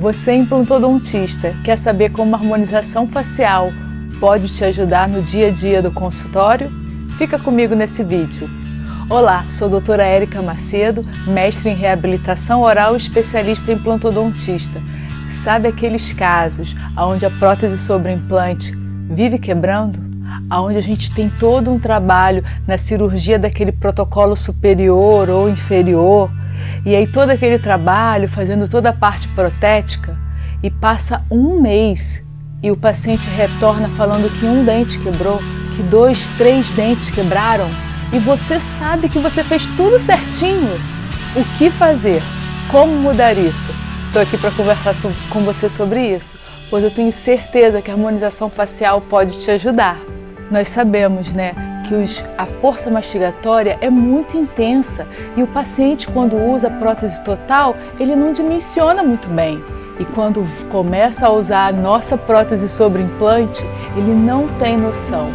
Você implantodontista quer saber como a harmonização facial pode te ajudar no dia a dia do consultório? Fica comigo nesse vídeo. Olá, sou a doutora Érica Macedo, mestre em reabilitação oral e especialista em implantodontista. Sabe aqueles casos onde a prótese sobre implante vive quebrando? Onde a gente tem todo um trabalho na cirurgia daquele protocolo superior ou inferior, e aí todo aquele trabalho fazendo toda a parte protética e passa um mês e o paciente retorna falando que um dente quebrou, que dois, três dentes quebraram e você sabe que você fez tudo certinho. O que fazer? Como mudar isso? Estou aqui para conversar com você sobre isso, pois eu tenho certeza que a harmonização facial pode te ajudar. Nós sabemos, né, que os, a força mastigatória é muito intensa e o paciente, quando usa prótese total, ele não dimensiona muito bem. E quando começa a usar a nossa prótese sobre implante, ele não tem noção.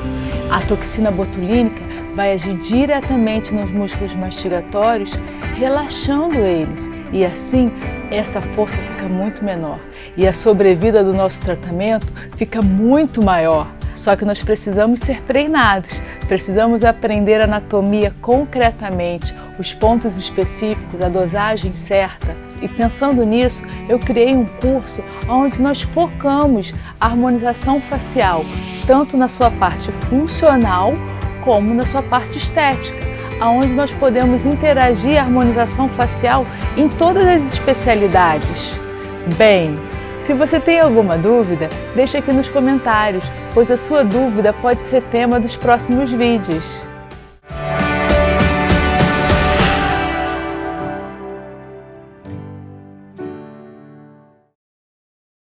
A toxina botulínica vai agir diretamente nos músculos mastigatórios, relaxando eles, e assim essa força fica muito menor. E a sobrevida do nosso tratamento fica muito maior. Só que nós precisamos ser treinados, precisamos aprender anatomia concretamente, os pontos específicos, a dosagem certa. E pensando nisso, eu criei um curso onde nós focamos a harmonização facial, tanto na sua parte funcional como na sua parte estética, aonde nós podemos interagir a harmonização facial em todas as especialidades. Bem, se você tem alguma dúvida, deixe aqui nos comentários, pois a sua dúvida pode ser tema dos próximos vídeos.